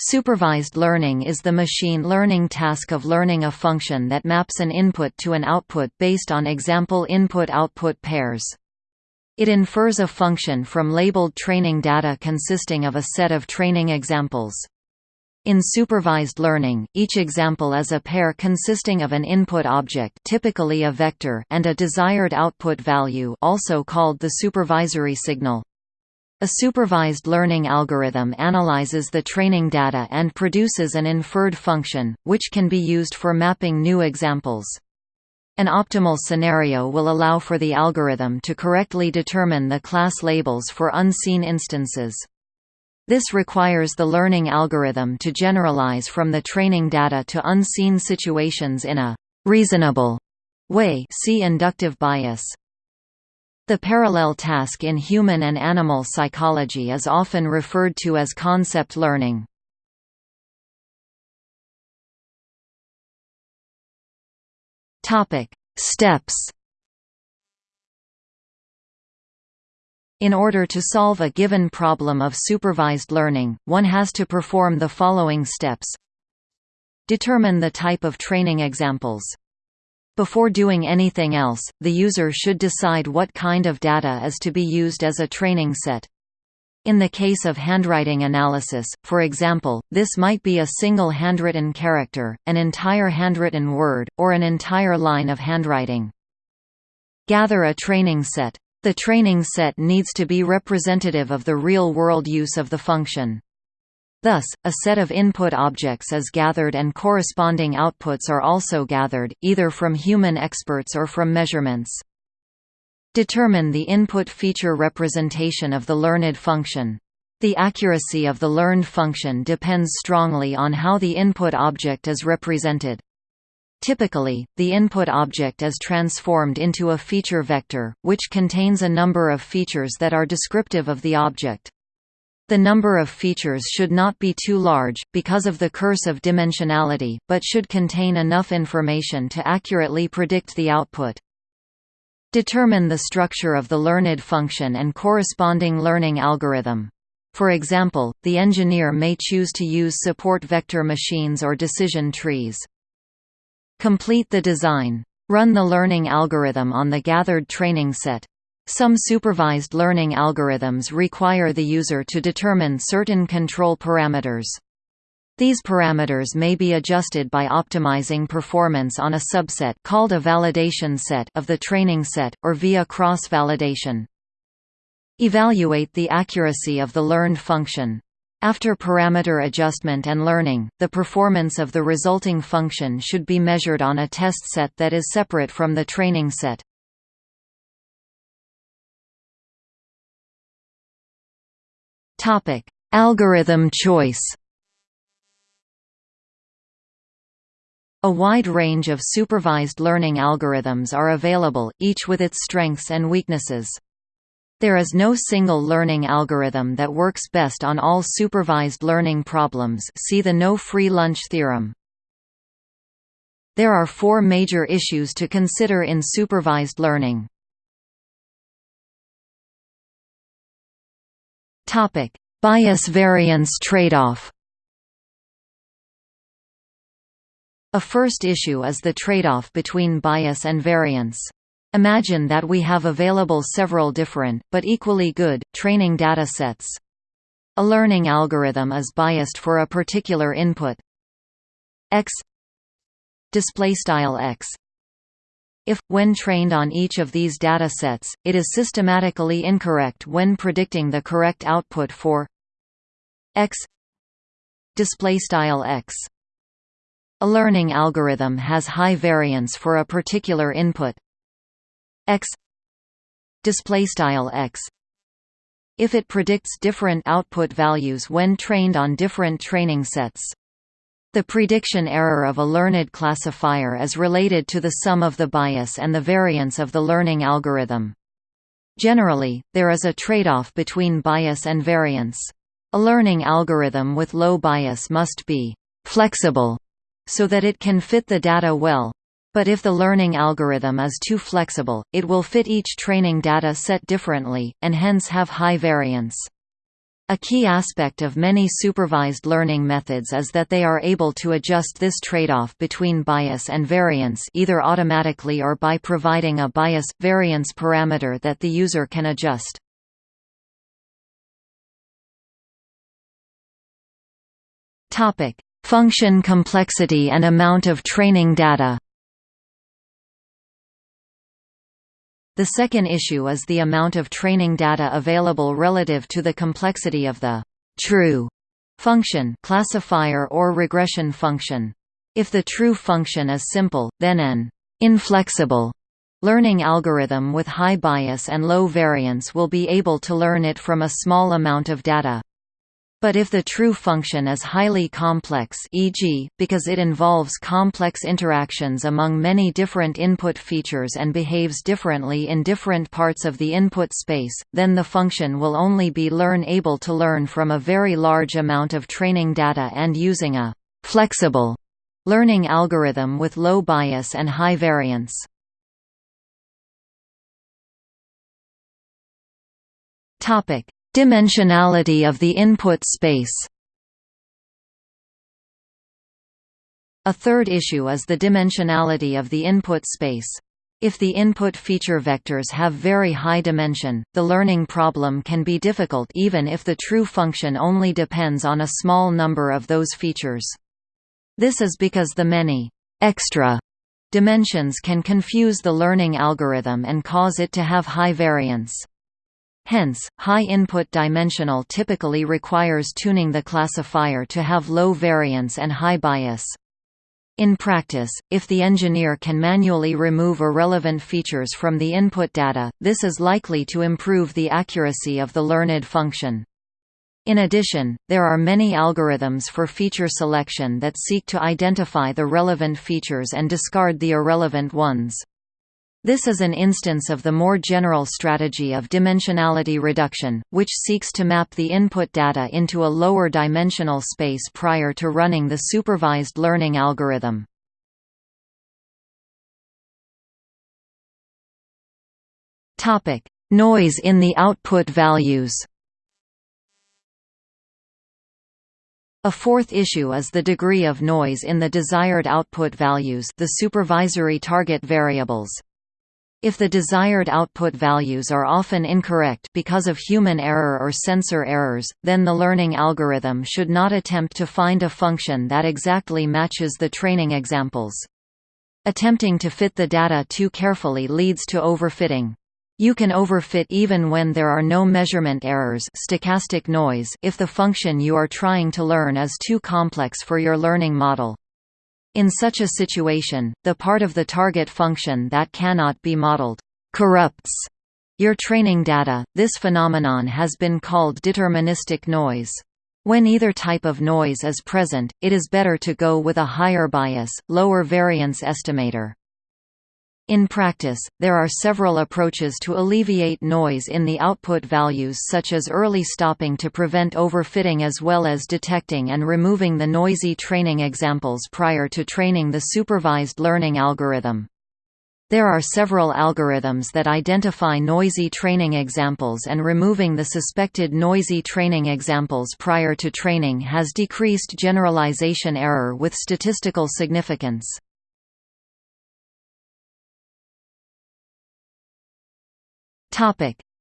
Supervised learning is the machine learning task of learning a function that maps an input to an output based on example input-output pairs. It infers a function from labeled training data consisting of a set of training examples. In supervised learning, each example is a pair consisting of an input object typically a vector and a desired output value also called the supervisory signal. A supervised learning algorithm analyzes the training data and produces an inferred function, which can be used for mapping new examples. An optimal scenario will allow for the algorithm to correctly determine the class labels for unseen instances. This requires the learning algorithm to generalize from the training data to unseen situations in a reasonable way see inductive bias. The parallel task in human and animal psychology is often referred to as concept learning. Steps. In order to solve a given problem of supervised learning, one has to perform the following steps. Determine the type of training examples before doing anything else, the user should decide what kind of data is to be used as a training set. In the case of handwriting analysis, for example, this might be a single handwritten character, an entire handwritten word, or an entire line of handwriting. Gather a training set. The training set needs to be representative of the real-world use of the function. Thus, a set of input objects is gathered and corresponding outputs are also gathered, either from human experts or from measurements. Determine the input feature representation of the learned function. The accuracy of the learned function depends strongly on how the input object is represented. Typically, the input object is transformed into a feature vector, which contains a number of features that are descriptive of the object. The number of features should not be too large, because of the curse of dimensionality, but should contain enough information to accurately predict the output. Determine the structure of the learned function and corresponding learning algorithm. For example, the engineer may choose to use support vector machines or decision trees. Complete the design. Run the learning algorithm on the gathered training set. Some supervised learning algorithms require the user to determine certain control parameters. These parameters may be adjusted by optimizing performance on a subset called a validation set of the training set, or via cross-validation. Evaluate the accuracy of the learned function. After parameter adjustment and learning, the performance of the resulting function should be measured on a test set that is separate from the training set. Topic: Algorithm choice. A wide range of supervised learning algorithms are available, each with its strengths and weaknesses. There is no single learning algorithm that works best on all supervised learning problems see the no free lunch theorem. There are four major issues to consider in supervised learning. Topic: Bias variance trade-off. A first issue is the trade-off between bias and variance. Imagine that we have available several different, but equally good, training data sets. A learning algorithm is biased for a particular input x x if, when trained on each of these data sets, it is systematically incorrect when predicting the correct output for x x. A learning algorithm has high variance for a particular input x x if it predicts different output values when trained on different training sets. The prediction error of a learned classifier is related to the sum of the bias and the variance of the learning algorithm. Generally, there is a trade-off between bias and variance. A learning algorithm with low bias must be «flexible» so that it can fit the data well. But if the learning algorithm is too flexible, it will fit each training data set differently, and hence have high variance. A key aspect of many supervised learning methods is that they are able to adjust this trade-off between bias and variance either automatically or by providing a bias-variance parameter that the user can adjust. Function complexity and amount of training data The second issue is the amount of training data available relative to the complexity of the true function classifier or regression function. If the true function is simple, then an inflexible learning algorithm with high bias and low variance will be able to learn it from a small amount of data. But if the true function is highly complex e.g., because it involves complex interactions among many different input features and behaves differently in different parts of the input space, then the function will only be learn able to learn from a very large amount of training data and using a «flexible» learning algorithm with low bias and high variance. Dimensionality of the input space A third issue is the dimensionality of the input space. If the input feature vectors have very high dimension, the learning problem can be difficult even if the true function only depends on a small number of those features. This is because the many extra dimensions can confuse the learning algorithm and cause it to have high variance. Hence, high input dimensional typically requires tuning the classifier to have low variance and high bias. In practice, if the engineer can manually remove irrelevant features from the input data, this is likely to improve the accuracy of the learned function. In addition, there are many algorithms for feature selection that seek to identify the relevant features and discard the irrelevant ones. This is an instance of the more general strategy of dimensionality reduction, which seeks to map the input data into a lower dimensional space prior to running the supervised learning algorithm. Noise in the output values A fourth issue is the degree of noise in the desired output values the supervisory target variables. If the desired output values are often incorrect because of human error or sensor errors, then the learning algorithm should not attempt to find a function that exactly matches the training examples. Attempting to fit the data too carefully leads to overfitting. You can overfit even when there are no measurement errors stochastic noise if the function you are trying to learn is too complex for your learning model. In such a situation, the part of the target function that cannot be modeled corrupts your training data. This phenomenon has been called deterministic noise. When either type of noise is present, it is better to go with a higher bias, lower variance estimator. In practice, there are several approaches to alleviate noise in the output values such as early stopping to prevent overfitting as well as detecting and removing the noisy training examples prior to training the supervised learning algorithm. There are several algorithms that identify noisy training examples and removing the suspected noisy training examples prior to training has decreased generalization error with statistical significance.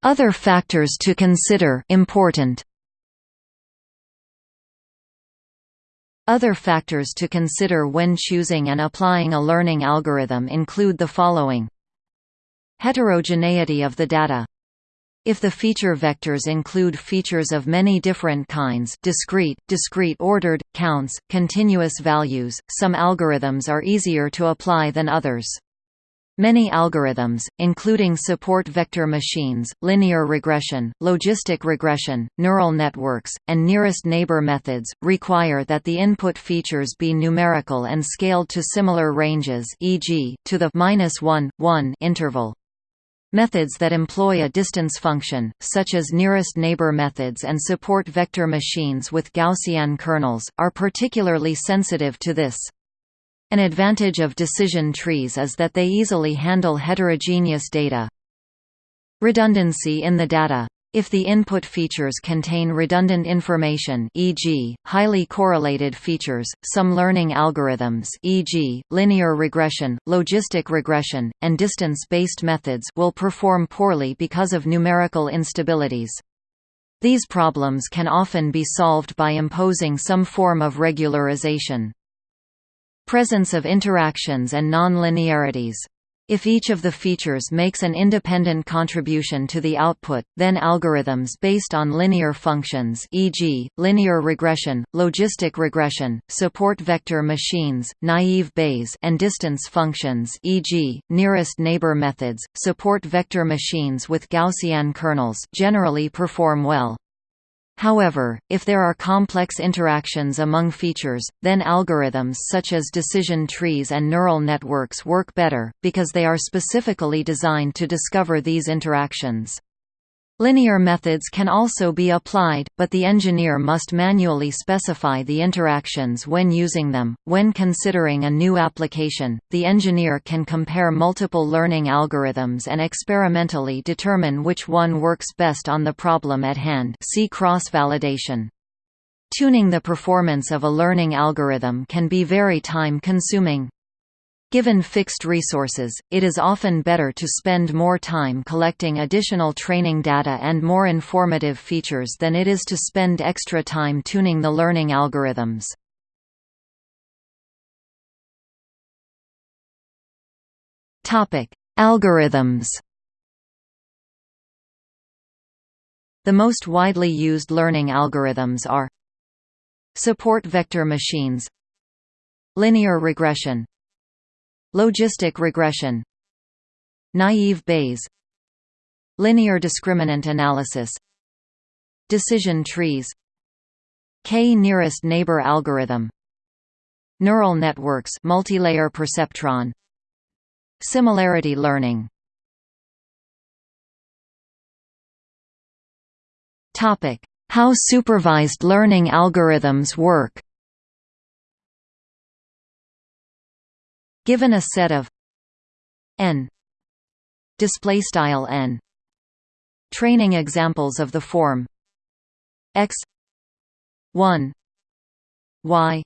Other factors to consider important. Other factors to consider when choosing and applying a learning algorithm include the following Heterogeneity of the data if the feature vectors include features of many different kinds discrete, discrete ordered, counts, continuous values, some algorithms are easier to apply than others. Many algorithms, including support vector machines, linear regression, logistic regression, neural networks, and nearest neighbor methods, require that the input features be numerical and scaled to similar ranges e.g., to the -1, 1 interval. Methods that employ a distance function, such as nearest neighbor methods and support vector machines with Gaussian kernels, are particularly sensitive to this. An advantage of decision trees is that they easily handle heterogeneous data. Redundancy in the data If the input features contain redundant information e.g., highly correlated features, some learning algorithms e.g., linear regression, logistic regression, and distance-based methods will perform poorly because of numerical instabilities. These problems can often be solved by imposing some form of regularization. Presence of interactions and non-linearities if each of the features makes an independent contribution to the output, then algorithms based on linear functions e.g., linear regression, logistic regression, support vector machines, naive Bayes and distance functions e.g., nearest neighbor methods, support vector machines with Gaussian kernels generally perform well. However, if there are complex interactions among features, then algorithms such as decision trees and neural networks work better, because they are specifically designed to discover these interactions. Linear methods can also be applied, but the engineer must manually specify the interactions when using them. When considering a new application, the engineer can compare multiple learning algorithms and experimentally determine which one works best on the problem at hand. See cross-validation. Tuning the performance of a learning algorithm can be very time-consuming. Given fixed resources, it is often better to spend more time collecting additional training data and more informative features than it is to spend extra time tuning the learning algorithms. Algorithms The most widely used learning algorithms are Support vector machines Linear regression Logistic regression. Naive Bayes. Linear discriminant analysis. Decision trees. K-nearest neighbor algorithm. Neural networks multilayer perceptron. Similarity learning. Topic: How supervised learning algorithms work Given a set of n display style n training examples of the form x 1 y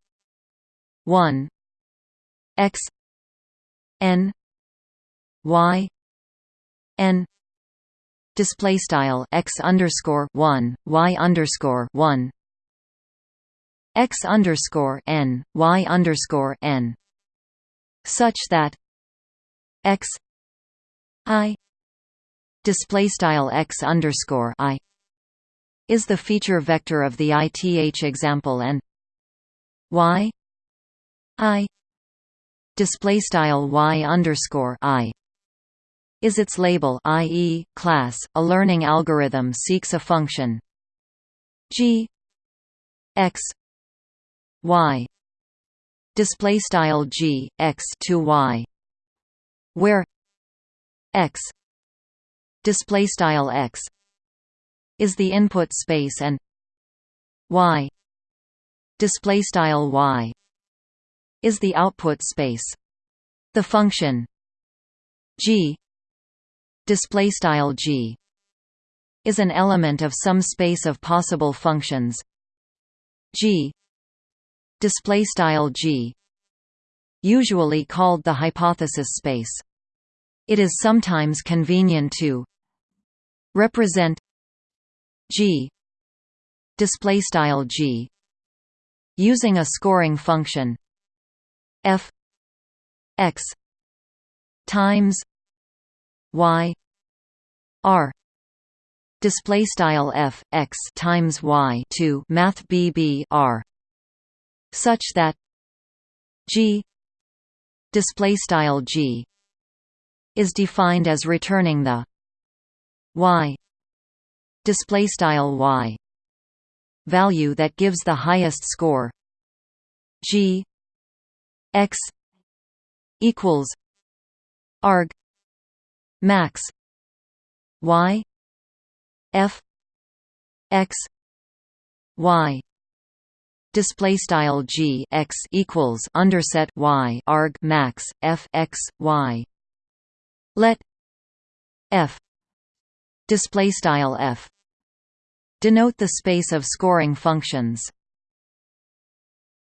1 x n y n display style x underscore 1 y underscore 1 x underscore n y underscore n such that x i display style x underscore i is the feature vector of the ith example and y i display style y underscore i is its label i.e., class. A learning algorithm seeks a function g x y display style g x to y where x display style x is the input space and y display style y is the output space. The function g display style g is an element of some space of possible functions. G display style G usually called the hypothesis space. It is sometimes convenient to represent G display style G using a scoring function f x times y r display style f x times y to math r such that g display style g is defined as returning the y display style y value that gives the highest score. G x equals arg max y f x y display style g x equals underset y arg max f x y let f display style f denote the space of scoring functions.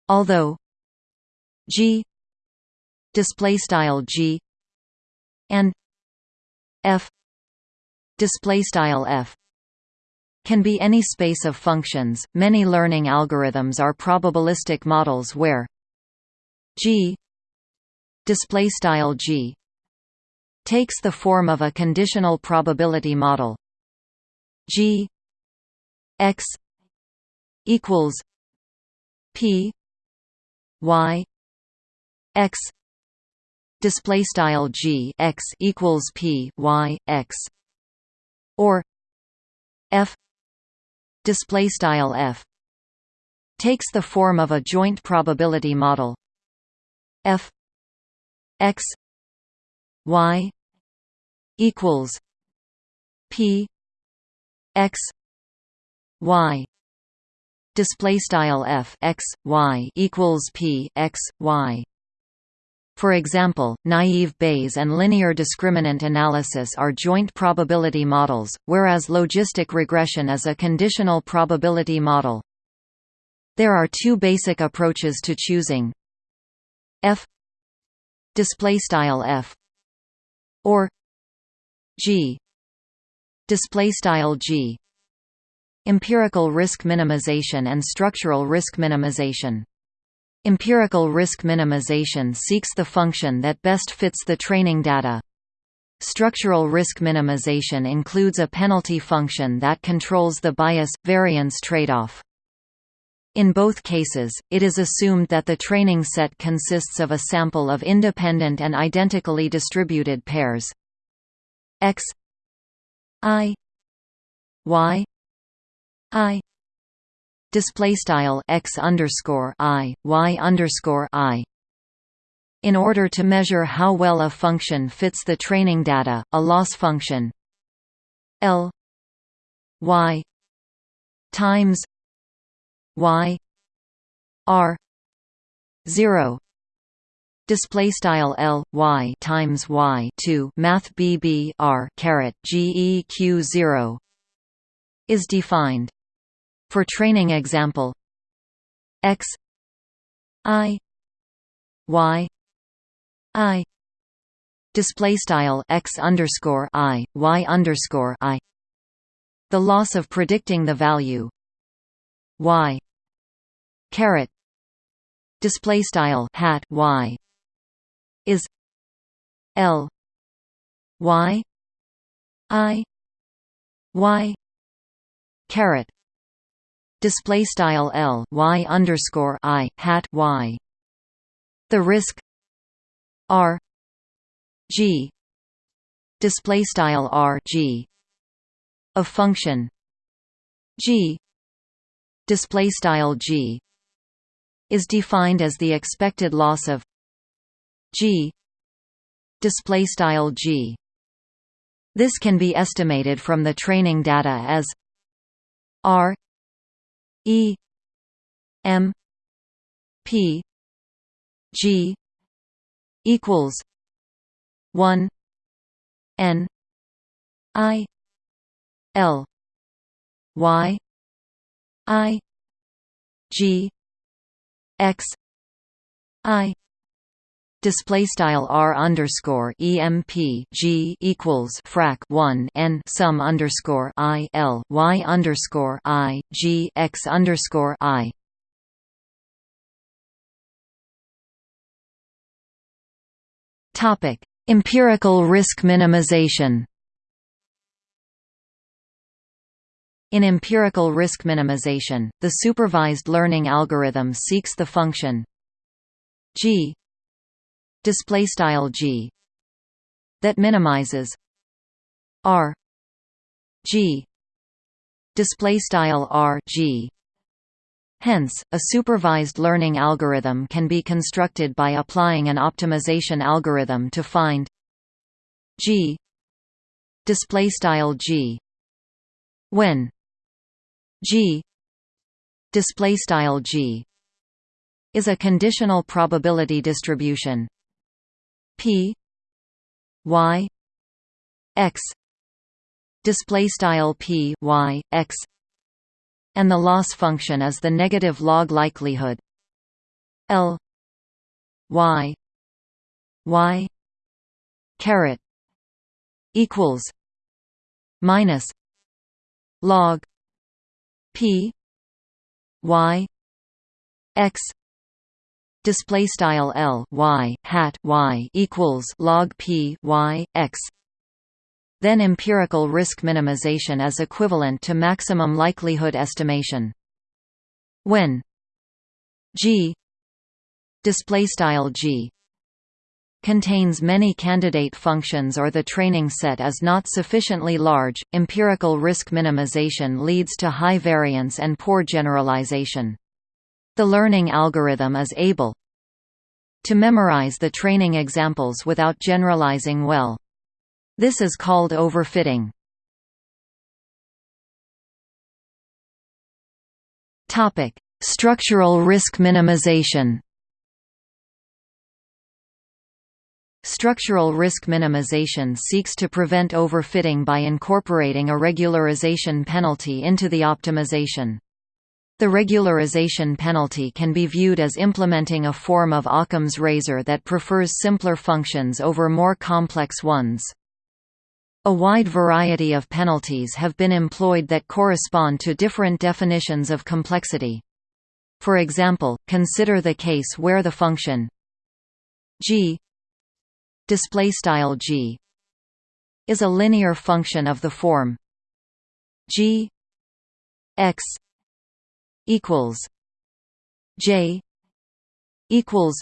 Although G display style G and F display style F can be any space of functions. Many learning algorithms are probabilistic models where G display style G takes the form of a conditional probability model G x equals P y x display style G x equals P y x or F display style F takes the form of a joint probability model. F x y equals P x y display style f x y equals p x y for example, naive Bayes and linear discriminant analysis are joint probability models, whereas logistic regression is a conditional probability model. There are two basic approaches to choosing. F display style f or g display style g. Empirical risk minimization and structural risk minimization Empirical risk minimization seeks the function that best fits the training data. Structural risk minimization includes a penalty function that controls the bias-variance trade-off. In both cases, it is assumed that the training set consists of a sample of independent and identically distributed pairs x i y i display style x underscore i y underscore i. In order to measure how well a function fits the training data, a loss function L y times y r zero display style L y times y 2 math BB R caret GEQ 0 is defined for training example x i y i display style x underscore i y underscore i the loss of predicting the value y caret display style hat y is l y i y caret display style L Y underscore I hat Y. The risk R G display style R G of function G display style G is defined as the expected loss of G display style G. This can be estimated from the training data as R E M P G equals one N I L Y I G X I display style r underscore emp g equals frac 1 n sum underscore i l y underscore i g x underscore i. Topic empirical risk minimization. In empirical risk minimization, the supervised learning algorithm seeks the function g display style g that minimizes r g display style r g. Hence, a supervised learning algorithm can be constructed by applying an optimization algorithm to find g display style g. When g display style g is a conditional probability distribution P Y X display style P Y X and the loss function is the negative log likelihood. L y y caret equals minus log p y x display style L y hat y equals log P y x then empirical risk minimization is equivalent to maximum likelihood estimation when g display style g contains many candidate functions or the training set is not sufficiently large, empirical risk minimization leads to high variance and poor generalization. The learning algorithm is able to memorize the training examples without generalizing well. This is called overfitting. Topic: Structural risk minimization Structural risk minimization seeks to prevent overfitting by incorporating a regularization penalty into the optimization. The regularization penalty can be viewed as implementing a form of Occam's razor that prefers simpler functions over more complex ones. A wide variety of penalties have been employed that correspond to different definitions of complexity. For example, consider the case where the function g g is a linear function of the form g x equals J equals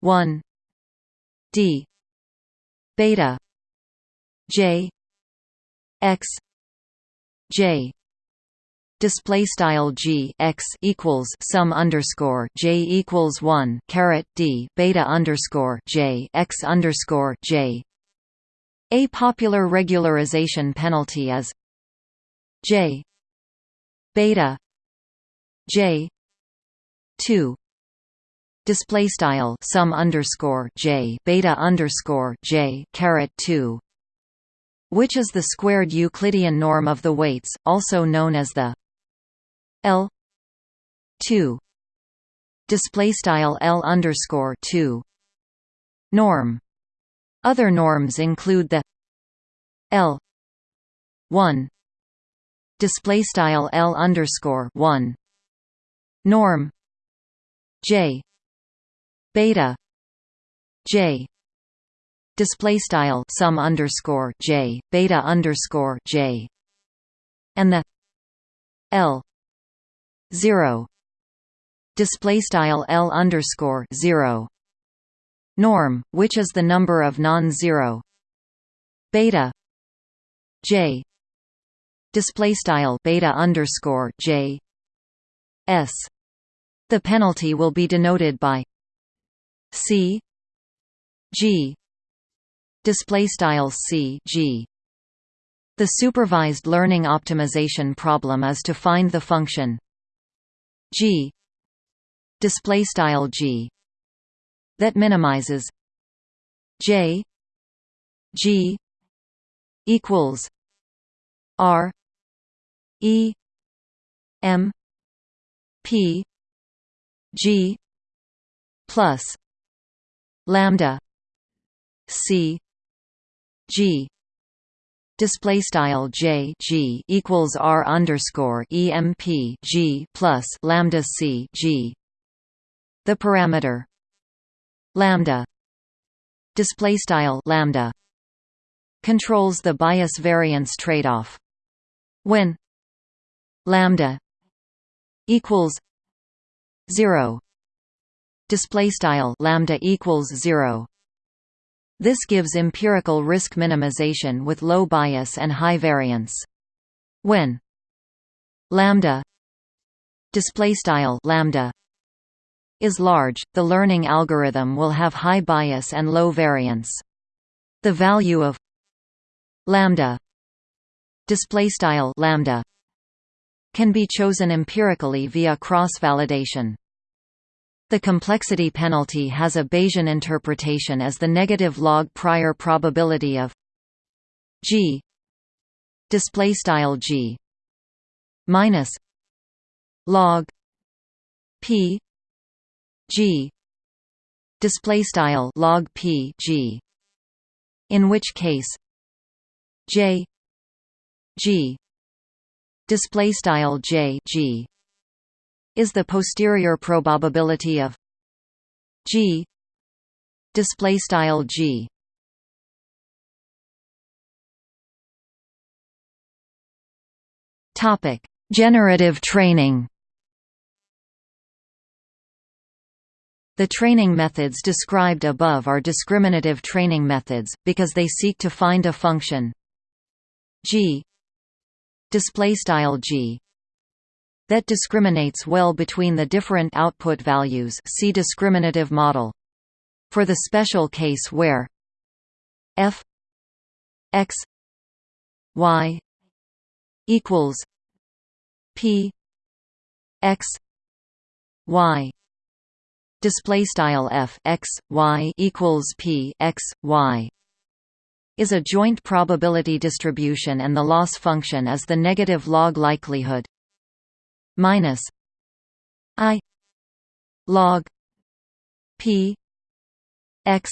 one D beta J X J display style g x equals sum underscore j equals one caret d beta underscore j x underscore j. A popular regularization penalty is j beta J two. Display style sum underscore J beta underscore J caret two which is the squared Euclidean norm of the weights, also known as the L two. Display style L underscore two norm. Other norms include the L one. Display style L underscore one norm. J. Beta. J. Display style sum underscore j beta underscore j. And the l zero. Display style l underscore zero. Norm, which is the number of non-zero. Beta. J. Display style beta underscore j s. The penalty will be denoted by C. G. Display style C. G. The supervised learning optimization problem is to find the function g. Display style g. That minimizes j. G. Equals r. E. M p G plus lambda C G display style J G equals R underscore EMP G plus lambda C G. The parameter lambda display style lambda controls the bias variance trade-off when lambda equals 0 display style lambda equals 0 this gives empirical risk minimization with low bias and high variance. When lambda display style lambda is large the learning algorithm will have high bias and low variance. The value of lambda display style lambda can be chosen empirically via cross-validation. The complexity penalty has a Bayesian interpretation as the negative log prior probability of g display style g minus log p g display style log p g in which case j g display style j g is the posterior probability of g display style g. Topic generative training. The training methods described above are discriminative training methods, because they seek to find a function g g that discriminates well between the different output values see discriminative model. For the special case where f x y equals p x y display style f x y equals p x y is a joint probability distribution and the loss function is the negative log likelihood minus i log p x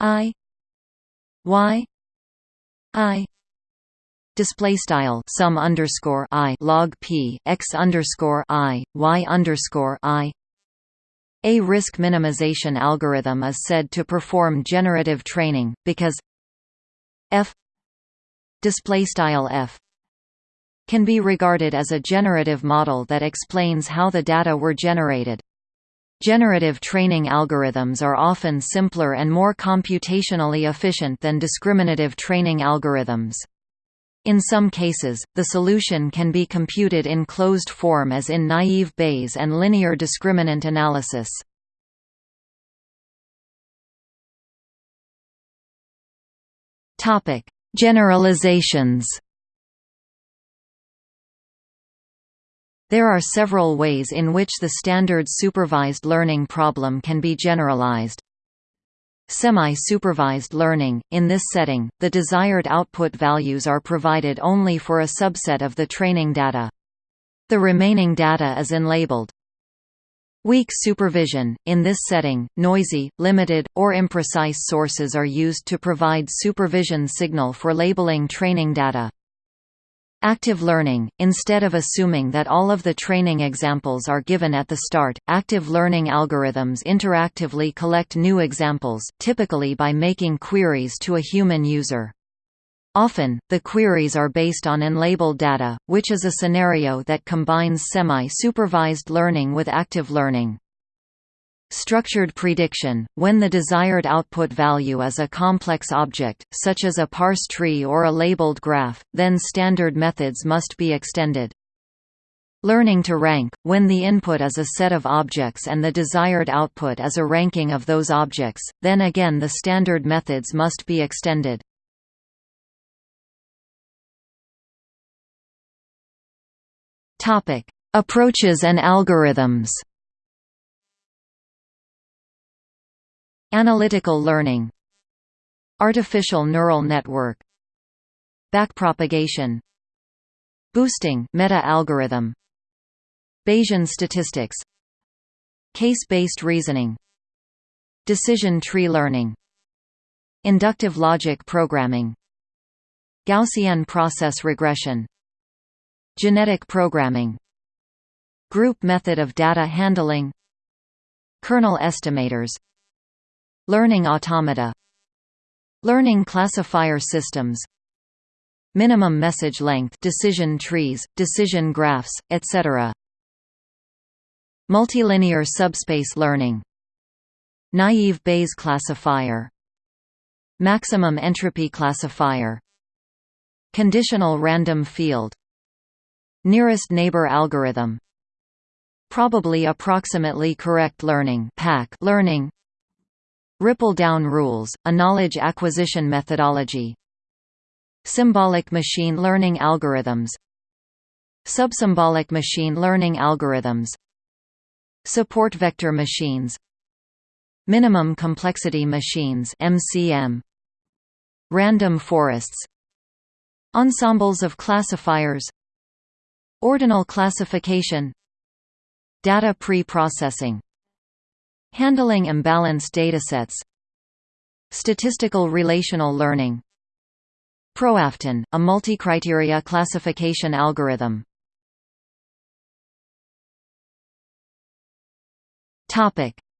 i y i display style sum underscore i log p x underscore i y underscore i. A risk minimization algorithm is said to perform generative training, because f display style f can be regarded as a generative model that explains how the data were generated. Generative training algorithms are often simpler and more computationally efficient than discriminative training algorithms. In some cases, the solution can be computed in closed form as in naive Bayes and linear discriminant analysis. Topic: Generalizations. There are several ways in which the standard supervised learning problem can be generalized. Semi-supervised learning – In this setting, the desired output values are provided only for a subset of the training data. The remaining data is unlabeled. Weak supervision – In this setting, noisy, limited, or imprecise sources are used to provide supervision signal for labeling training data. Active learning – Instead of assuming that all of the training examples are given at the start, active learning algorithms interactively collect new examples, typically by making queries to a human user. Often, the queries are based on unlabeled data, which is a scenario that combines semi-supervised learning with active learning. Structured prediction – When the desired output value is a complex object, such as a parse tree or a labeled graph, then standard methods must be extended. Learning to rank – When the input is a set of objects and the desired output is a ranking of those objects, then again the standard methods must be extended. Approaches and algorithms. Analytical learning. Artificial neural network. Backpropagation. Boosting meta-algorithm Bayesian statistics. Case-based reasoning. Decision tree learning. Inductive logic programming. Gaussian process regression Genetic programming. Group method of data handling. Kernel estimators. Learning automata. Learning classifier systems. Minimum message length decision trees, decision graphs, etc. Multilinear subspace learning. Naive Bayes classifier. Maximum entropy classifier. Conditional random field Nearest neighbor algorithm. Probably approximately correct learning learning. Ripple-down rules, a knowledge acquisition methodology. Symbolic machine learning algorithms. Subsymbolic machine learning algorithms. Support vector machines. Minimum complexity machines MCM Random forests. Ensembles of classifiers Ordinal classification Data pre-processing Handling imbalanced datasets Statistical relational learning Proaftn, a multi-criteria classification algorithm.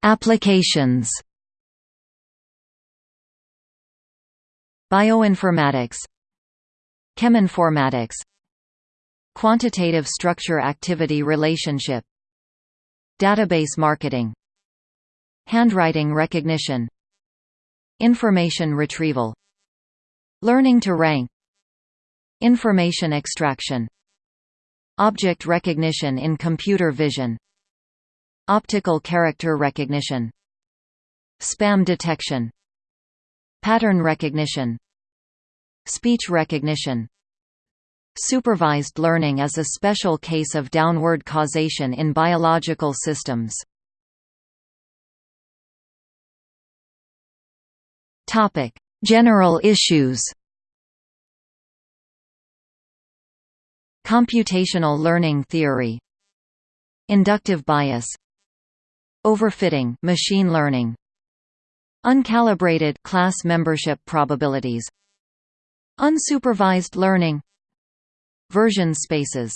Applications. Bioinformatics, Cheminformatics, Quantitative structure-activity relationship, Database marketing, Handwriting recognition, Information retrieval, Learning to rank, Information extraction, Object recognition in computer vision Optical character recognition Spam detection Pattern recognition Speech recognition Supervised learning is a special case of downward causation in biological systems. General issues. Computational learning theory. Inductive bias. Overfitting machine learning. Uncalibrated class membership probabilities. Unsupervised learning Version spaces.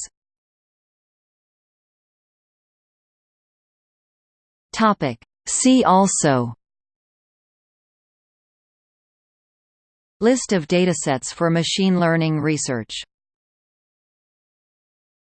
See also. List of datasets for machine learning research